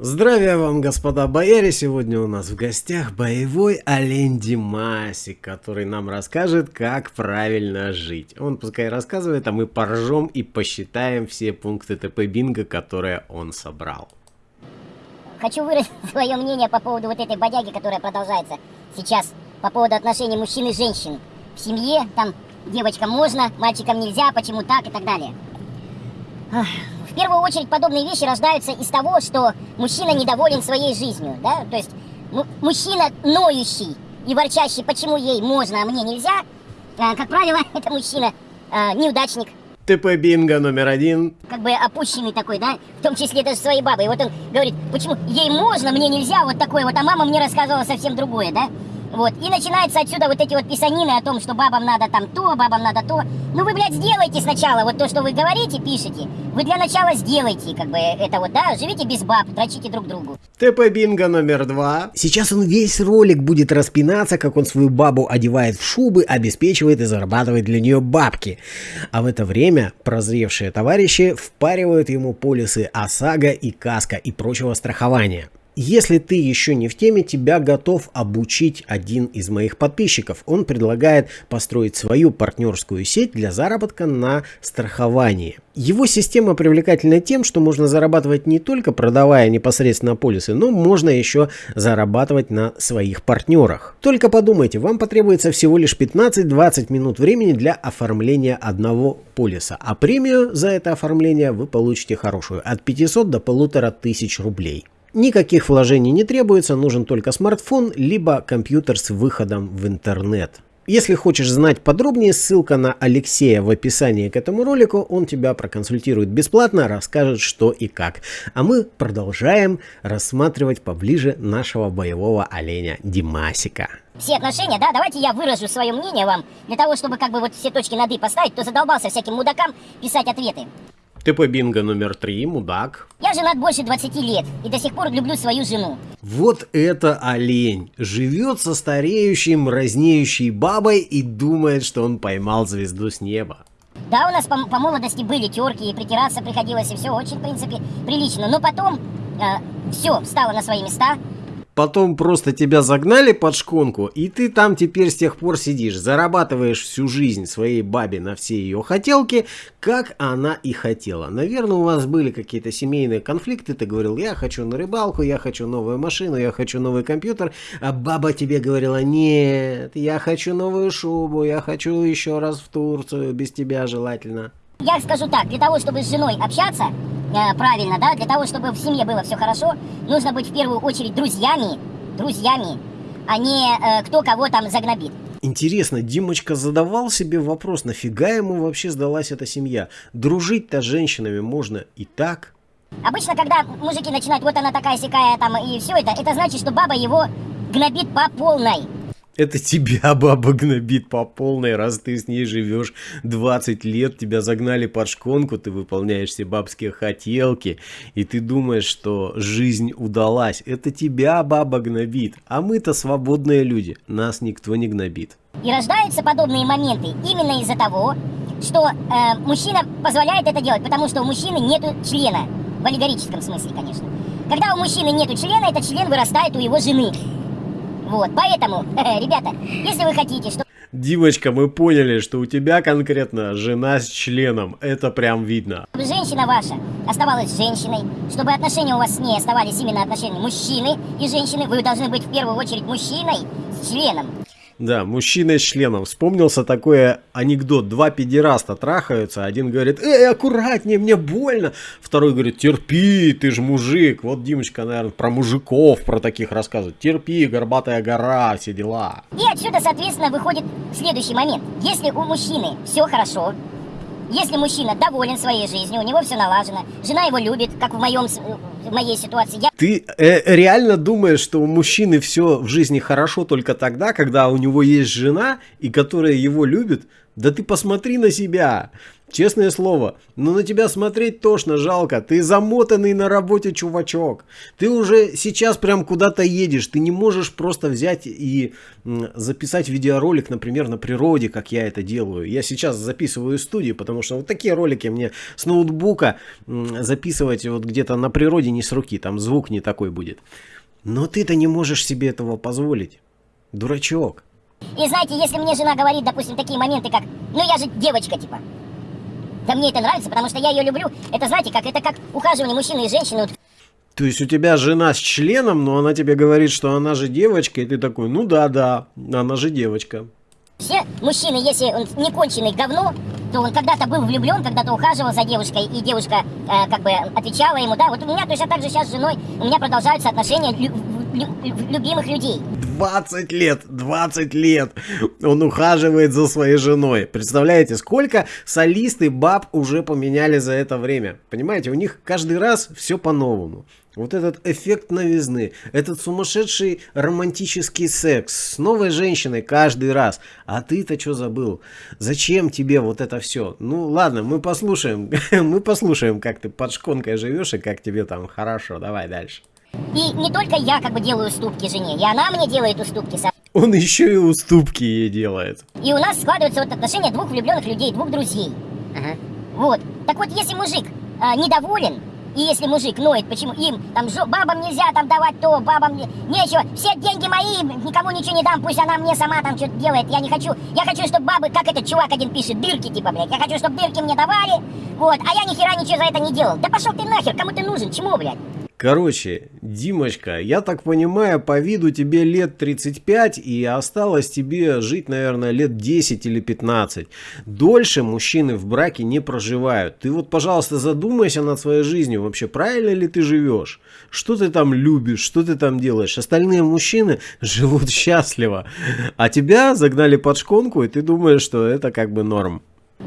Здравия вам, господа бояре! Сегодня у нас в гостях боевой олень Димасик, который нам расскажет, как правильно жить. Он пускай рассказывает, а мы поржем и посчитаем все пункты ТП Бинго, которые он собрал. Хочу выразить свое мнение по поводу вот этой бодяги, которая продолжается сейчас, по поводу отношений мужчин и женщин. В семье, там, девочкам можно, мальчикам нельзя, почему так и так далее первую очередь подобные вещи рождаются из того, что мужчина недоволен своей жизнью, да, то есть мужчина ноющий и ворчащий, почему ей можно, а мне нельзя, а, как правило, это мужчина а, неудачник. ТП Бинго номер один. Как бы опущенный такой, да, в том числе даже своей бабой. И вот он говорит, почему ей можно, мне нельзя, вот такое вот, а мама мне рассказывала совсем другое, да. Вот, и начинается отсюда вот эти вот писанины о том, что бабам надо там то, бабам надо то. Ну вы, блядь, сделайте сначала вот то, что вы говорите, пишете. Вы для начала сделайте, как бы, это вот, да, живите без баб, дрочите друг другу. ТП Бинго номер два. Сейчас он весь ролик будет распинаться, как он свою бабу одевает в шубы, обеспечивает и зарабатывает для нее бабки. А в это время прозревшие товарищи впаривают ему полисы ОСАГО и КАСКО и прочего страхования. Если ты еще не в теме, тебя готов обучить один из моих подписчиков. Он предлагает построить свою партнерскую сеть для заработка на страховании. Его система привлекательна тем, что можно зарабатывать не только продавая непосредственно полисы, но можно еще зарабатывать на своих партнерах. Только подумайте, вам потребуется всего лишь 15-20 минут времени для оформления одного полиса, а премию за это оформление вы получите хорошую, от 500 до 1500 рублей. Никаких вложений не требуется, нужен только смартфон, либо компьютер с выходом в интернет. Если хочешь знать подробнее, ссылка на Алексея в описании к этому ролику, он тебя проконсультирует бесплатно, расскажет что и как. А мы продолжаем рассматривать поближе нашего боевого оленя Димасика. Все отношения, да, давайте я выражу свое мнение вам, для того, чтобы как бы вот все точки над «и» поставить, кто задолбался всяким мудакам писать ответы. ТП Бинго номер три, мудак. Я женат больше 20 лет и до сих пор люблю свою жену. Вот это олень. Живет со стареющей, мразнеющей бабой и думает, что он поймал звезду с неба. Да, у нас по, по молодости были терки, и притираться приходилось, и все очень, в принципе, прилично. Но потом э, все встало на свои места потом просто тебя загнали под шконку, и ты там теперь с тех пор сидишь, зарабатываешь всю жизнь своей бабе на все ее хотелки, как она и хотела. Наверное, у вас были какие-то семейные конфликты, ты говорил, я хочу на рыбалку, я хочу новую машину, я хочу новый компьютер, а баба тебе говорила, нет, я хочу новую шубу, я хочу еще раз в Турцию, без тебя желательно. Я скажу так, для того, чтобы с женой общаться, правильно, да, для того, чтобы в семье было все хорошо, нужно быть в первую очередь друзьями, друзьями, а не э, кто кого там загнобит. Интересно, Димочка задавал себе вопрос, нафига ему вообще сдалась эта семья? Дружить-то с женщинами можно и так. Обычно, когда мужики начинают, вот она такая сякая там и все это, это значит, что баба его гнобит по полной. Это тебя баба гнобит по полной, раз ты с ней живешь 20 лет, тебя загнали под шконку, ты выполняешь все бабские хотелки, и ты думаешь, что жизнь удалась. Это тебя баба гнобит, а мы-то свободные люди, нас никто не гнобит. И рождаются подобные моменты именно из-за того, что э, мужчина позволяет это делать, потому что у мужчины нет члена, в аллегорическом смысле, конечно. Когда у мужчины нет члена, этот член вырастает у его жены. Вот, поэтому, ребята, если вы хотите, что... Димочка, мы поняли, что у тебя конкретно жена с членом. Это прям видно. Женщина ваша оставалась женщиной. Чтобы отношения у вас с ней оставались именно отношения мужчины и женщины, вы должны быть в первую очередь мужчиной с членом. Да, мужчина с членом. Вспомнился такой анекдот. Два педераста трахаются. Один говорит, эй, аккуратнее, мне больно. Второй говорит, терпи, ты же мужик. Вот Димочка, наверное, про мужиков, про таких рассказывает. Терпи, горбатая гора, все дела. И отсюда, соответственно, выходит следующий момент. Если у мужчины все хорошо, если мужчина доволен своей жизнью, у него все налажено, жена его любит, как в, моем, в моей ситуации. Я... Ты э, реально думаешь, что у мужчины все в жизни хорошо только тогда, когда у него есть жена, и которая его любит? Да ты посмотри на себя. Честное слово, ну на тебя смотреть тошно, жалко. Ты замотанный на работе чувачок. Ты уже сейчас прям куда-то едешь. Ты не можешь просто взять и записать видеоролик, например, на природе, как я это делаю. Я сейчас записываю студию, потому что вот такие ролики мне с ноутбука записывать вот где-то на природе не с руки. Там звук не такой будет. Но ты-то не можешь себе этого позволить. Дурачок. И знаете, если мне жена говорит, допустим, такие моменты, как, ну я же девочка, типа, да мне это нравится, потому что я ее люблю. Это, знаете, как это как ухаживание мужчины и женщины. То есть у тебя жена с членом, но она тебе говорит, что она же девочка, и ты такой, ну да, да, она же девочка. Все мужчины, если он не конченый говно, то он когда-то был влюблен, когда-то ухаживал за девушкой, и девушка э, как бы отвечала ему, да, вот у меня точно так же сейчас с женой, у меня продолжаются отношения лю лю любимых людей. 20 лет, 20 лет он ухаживает за своей женой. Представляете, сколько солисты баб уже поменяли за это время. Понимаете, у них каждый раз все по-новому. Вот этот эффект новизны, этот сумасшедший романтический секс с новой женщиной каждый раз. А ты-то что забыл? Зачем тебе вот это все? Ну ладно, мы послушаем, мы послушаем, как ты под шконкой живешь и как тебе там хорошо. Давай дальше. И не только я как бы делаю уступки жене, и она мне делает уступки. Он еще и уступки ей делает. И у нас складываются вот отношения двух влюбленных людей, двух друзей. Ага. Вот. Так вот, если мужик а, недоволен, и если мужик ноет, почему им, там, жо, бабам нельзя там давать то, бабам не, нечего, все деньги мои, никому ничего не дам, пусть она мне сама там что-то делает, я не хочу, я хочу, чтобы бабы, как этот чувак один пишет, дырки типа, блядь, я хочу, чтобы дырки мне давали, вот, а я ни хера ничего за это не делал. Да пошел ты нахер, кому ты нужен, чему, блядь? Короче, Димочка, я так понимаю, по виду тебе лет 35 и осталось тебе жить, наверное, лет 10 или 15. Дольше мужчины в браке не проживают. Ты вот, пожалуйста, задумайся над своей жизнью. Вообще, правильно ли ты живешь? Что ты там любишь? Что ты там делаешь? Остальные мужчины живут счастливо. А тебя загнали под шконку, и ты думаешь, что это как бы норм.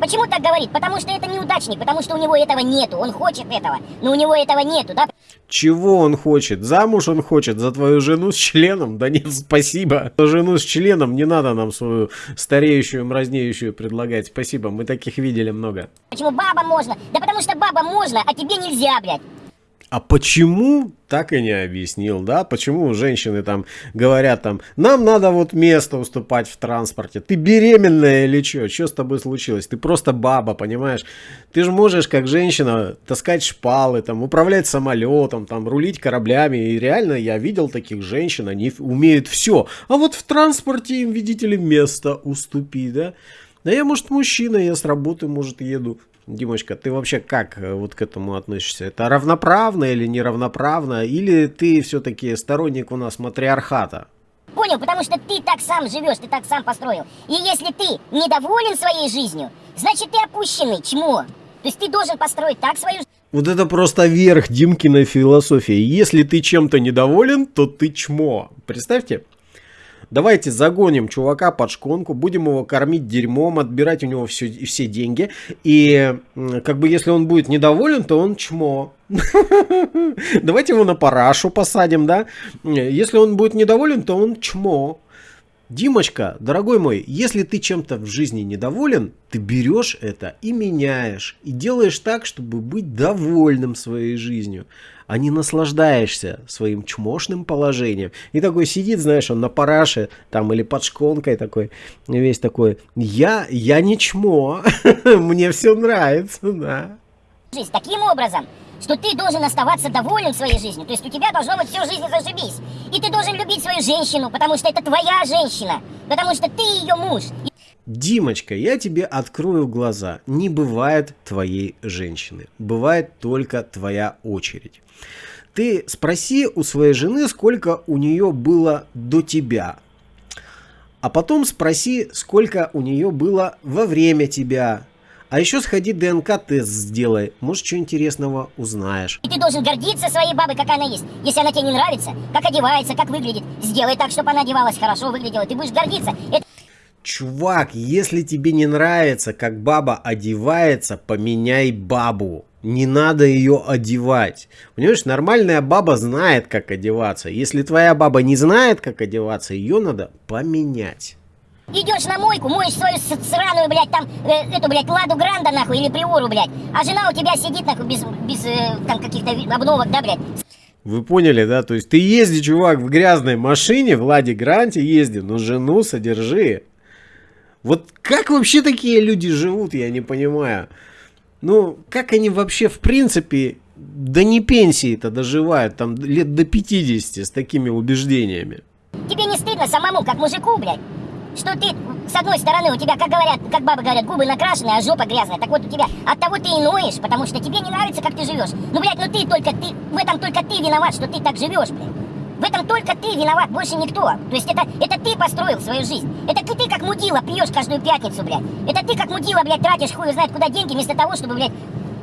Почему так говорит? Потому что это неудачник, потому что у него этого нету. Он хочет этого, но у него этого нету, да? Чего он хочет? Замуж он хочет за твою жену с членом? Да нет, спасибо. Жену с членом не надо нам свою стареющую, мразнеющую предлагать. Спасибо, мы таких видели много. Почему баба можно? Да потому что баба можно, а тебе нельзя, блядь. А почему, так и не объяснил, да? Почему женщины там говорят там, нам надо вот место уступать в транспорте. Ты беременная или что? Что с тобой случилось? Ты просто баба, понимаешь? Ты же можешь, как женщина, таскать шпалы, там, управлять самолетом, там, рулить кораблями. И реально я видел таких женщин, они умеют все. А вот в транспорте им, видите ли, место уступи, да? Да я, может, мужчина, я с работы, может, еду. Димочка, ты вообще как э, вот к этому относишься? Это равноправно или неравноправно? Или ты все-таки сторонник у нас матриархата? Понял, потому что ты так сам живешь, ты так сам построил. И если ты недоволен своей жизнью, значит ты опущенный, чмо. То есть ты должен построить так свою жизнь. Вот это просто верх Димкиной философии. Если ты чем-то недоволен, то ты чмо. Представьте, Давайте загоним чувака под шконку, будем его кормить дерьмом, отбирать у него все, все деньги. И как бы если он будет недоволен, то он чмо. Давайте его на парашу посадим, да? Если он будет недоволен, то он чмо. Димочка, дорогой мой, если ты чем-то в жизни недоволен, ты берешь это и меняешь. И делаешь так, чтобы быть довольным своей жизнью а не наслаждаешься своим чмошным положением. И такой сидит, знаешь, он на параше, там, или под шконкой такой, весь такой, я, я не чмо, мне все нравится, да. Жизнь таким образом, что ты должен оставаться доволен своей жизнью. То есть у тебя должно быть всю жизнь зажибись. И ты должен любить свою женщину, потому что это твоя женщина, потому что ты ее муж. Димочка, я тебе открою глаза. Не бывает твоей женщины. Бывает только твоя очередь. Ты спроси у своей жены, сколько у нее было до тебя. А потом спроси, сколько у нее было во время тебя. А еще сходи ДНК-тест сделай. Может, что интересного узнаешь. И ты должен гордиться своей бабой, какая она есть. Если она тебе не нравится, как одевается, как выглядит, сделай так, чтобы она одевалась хорошо, выглядела. Ты будешь гордиться. Это... Чувак, если тебе не нравится, как баба одевается, поменяй бабу. Не надо ее одевать. Понимаешь, нормальная баба знает, как одеваться. Если твоя баба не знает, как одеваться, ее надо поменять. Идешь на мойку, моешь свою сраную, блядь, там, э, эту, блядь, Ладу Гранда, нахуй, или Приору, блядь. А жена у тебя сидит, нахуй, без, без э, там, каких-то обновок, да, блядь. Вы поняли, да? То есть ты езди, чувак, в грязной машине, в Ладе Гранте езди, но жену содержи. Вот как вообще такие люди живут, я не понимаю. Ну, как они вообще, в принципе, до не пенсии-то доживают, там, лет до 50 с такими убеждениями? Тебе не стыдно самому, как мужику, блядь? Что ты, с одной стороны, у тебя, как говорят, как бабы говорят, губы накрашенные, а жопа грязная. Так вот у тебя от того ты и ноешь, потому что тебе не нравится, как ты живешь. Ну, блядь, ну ты только, ты, в этом только ты виноват, что ты так живешь, блядь. В этом только ты виноват, больше никто. То есть это, это ты построил свою жизнь. Это ты, как мудила пьешь каждую пятницу, блядь. Это ты как мудила, блядь, тратишь хуй знает куда деньги, вместо того, чтобы, блядь,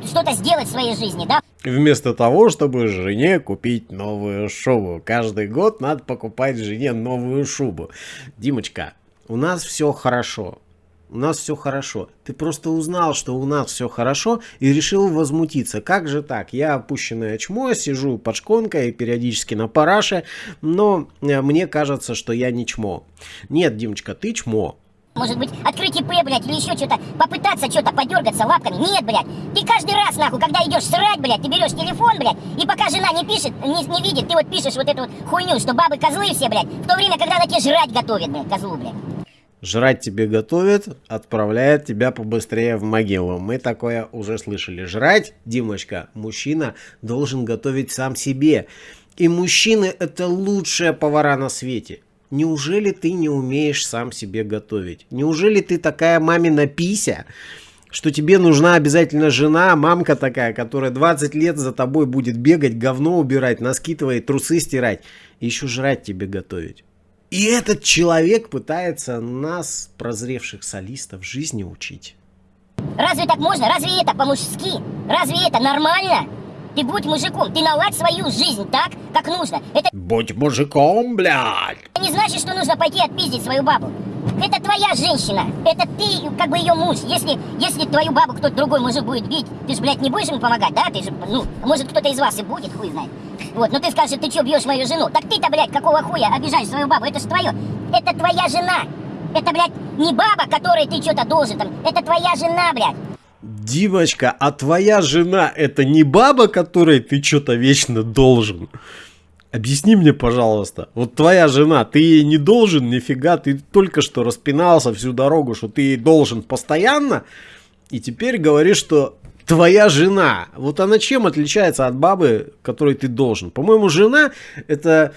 что-то сделать в своей жизни, да? Вместо того, чтобы жене купить новую шубу. Каждый год надо покупать жене новую шубу. Димочка, у нас все хорошо. У нас все хорошо. Ты просто узнал, что у нас все хорошо и решил возмутиться. Как же так? Я опущенное чмо, сижу под шконкой периодически на параше, но э, мне кажется, что я не чмо. Нет, Димочка, ты чмо. Может быть, открыть ИП, блядь, или еще что-то, попытаться что-то, подергаться лапками. Нет, блядь, ты каждый раз, нахуй, когда идешь срать, блядь, ты берешь телефон, блядь, и пока жена не пишет, не, не видит, ты вот пишешь вот эту вот хуйню, что бабы козлы все, блядь, в то время, когда она тебе жрать готовит, блядь, козлу, блядь. Жрать тебе готовит, отправляет тебя побыстрее в могилу. Мы такое уже слышали. Жрать, Димочка, мужчина должен готовить сам себе. И мужчины это лучшие повара на свете. Неужели ты не умеешь сам себе готовить? Неужели ты такая мамина пися, что тебе нужна обязательно жена, мамка такая, которая 20 лет за тобой будет бегать, говно убирать, носки трусы стирать, еще жрать тебе готовить? И этот человек пытается нас, прозревших солистов, жизни учить. Разве так можно? Разве это по-мужски? Разве это нормально? Ты будь мужиком, ты наладь свою жизнь так, как нужно. Это... Будь мужиком, блядь! Это не значит, что нужно пойти отпиздить свою бабу. Это твоя женщина. Это ты, как бы ее муж. Если, если твою бабу кто-то другой мужик будет бить, ты же, блядь, не будешь ему помогать, да? Ты же, ну, может, кто-то из вас и будет, хуй знает. Вот, но ты скажешь, ты что, бьешь мою жену? Так ты-то, блядь, какого хуя обижаешь свою бабу? Это же твое. Это твоя жена. Это, блядь, не баба, которой ты что-то должен там. Это твоя жена, блядь. Димочка, а твоя жена это не баба, которой ты что-то вечно должен? Объясни мне, пожалуйста, вот твоя жена, ты ей не должен нифига, ты только что распинался всю дорогу, что ты ей должен постоянно, и теперь говоришь, что твоя жена, вот она чем отличается от бабы, которой ты должен? По-моему, жена это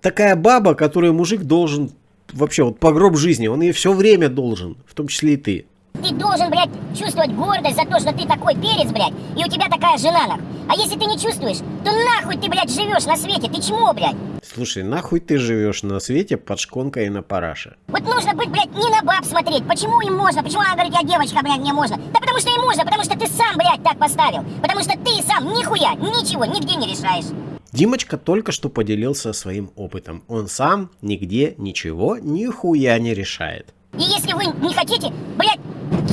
такая баба, которой мужик должен вообще вот по гроб жизни, он ей все время должен, в том числе и ты. Ты должен, блядь, чувствовать гордость за то, что ты такой перец, блядь, и у тебя такая жена, нахуй. А если ты не чувствуешь, то нахуй ты, блядь, живешь на свете, ты чмо, блядь? Слушай, нахуй ты живешь на свете под шконкой и на параше? Вот нужно быть, блядь, не на баб смотреть. Почему им можно? Почему она говорит, я девочка, блядь, мне можно? Да потому что им можно, потому что ты сам, блядь, так поставил. Потому что ты сам нихуя, ничего, нигде не решаешь. Димочка только что поделился своим опытом. Он сам нигде ничего, нихуя не решает. И если вы не хотите, блядь,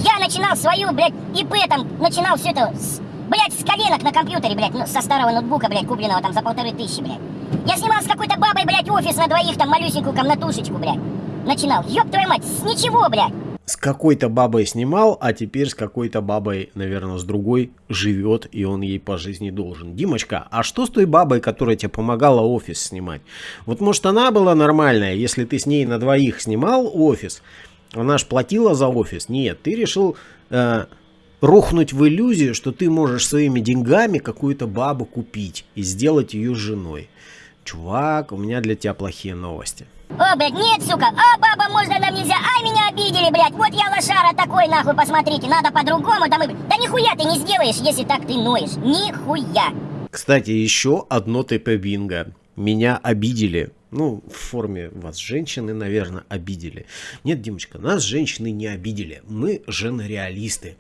я начинал свою, блядь, ИП там, начинал все это, с, блядь, с коленок на компьютере, блядь, ну, со старого ноутбука, блядь, купленного там за полторы тысячи, блядь. Я снимал с какой-то бабой, блядь, офис на двоих, там, малюсенькую комнатушечку, блядь. Начинал, ёб твою мать, с ничего, блядь. С какой-то бабой снимал, а теперь с какой-то бабой, наверное, с другой живет, и он ей по жизни должен. Димочка, а что с той бабой, которая тебе помогала офис снимать? Вот может она была нормальная, если ты с ней на двоих снимал офис, она ж платила за офис. Нет, ты решил э, рухнуть в иллюзию, что ты можешь своими деньгами какую-то бабу купить и сделать ее женой. Чувак, у меня для тебя плохие новости. О, блядь, нет, сука, а баба можно нам нельзя, ай, меня обидели, блядь, вот я лошара такой, нахуй, посмотрите, надо по-другому, да мы... Да нихуя ты не сделаешь, если так ты ноешь, нихуя. Кстати, еще одно ТП Бинго. Меня обидели. Ну, в форме вас женщины, наверное, обидели. Нет, Димочка, нас женщины не обидели. Мы женореалисты.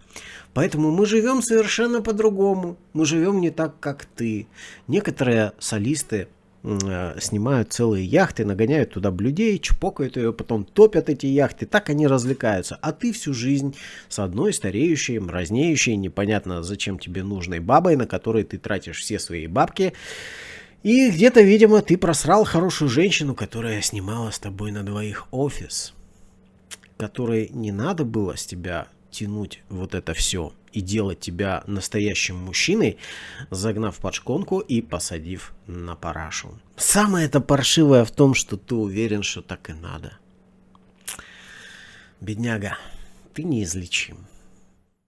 Поэтому мы живем совершенно по-другому. Мы живем не так, как ты. Некоторые солисты э, снимают целые яхты, нагоняют туда блюдей, чпокают ее, потом топят эти яхты, так они развлекаются. А ты всю жизнь с одной стареющей, мразнеющей, непонятно зачем тебе нужной бабой, на которой ты тратишь все свои бабки, и где-то, видимо, ты просрал хорошую женщину, которая снимала с тобой на двоих офис. которой не надо было с тебя тянуть вот это все и делать тебя настоящим мужчиной, загнав под шконку и посадив на парашу. Самое это паршивое в том, что ты уверен, что так и надо. Бедняга, ты неизлечим.